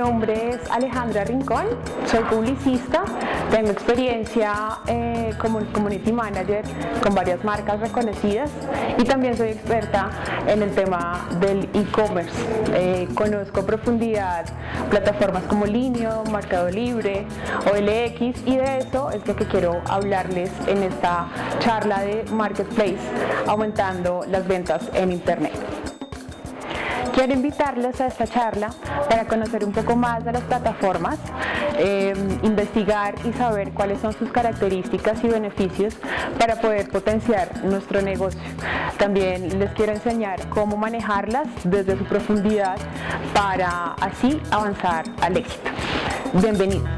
nombre es Alejandra Rincón, soy publicista, tengo experiencia eh, como Community Manager con varias marcas reconocidas y también soy experta en el tema del e-commerce. Eh, conozco a profundidad plataformas como Linio, Mercado Libre, OLX y de eso es lo que quiero hablarles en esta charla de Marketplace, aumentando las ventas en Internet. Quiero invitarles a esta charla para conocer un poco más de las plataformas, eh, investigar y saber cuáles son sus características y beneficios para poder potenciar nuestro negocio. También les quiero enseñar cómo manejarlas desde su profundidad para así avanzar al éxito. Bienvenidos.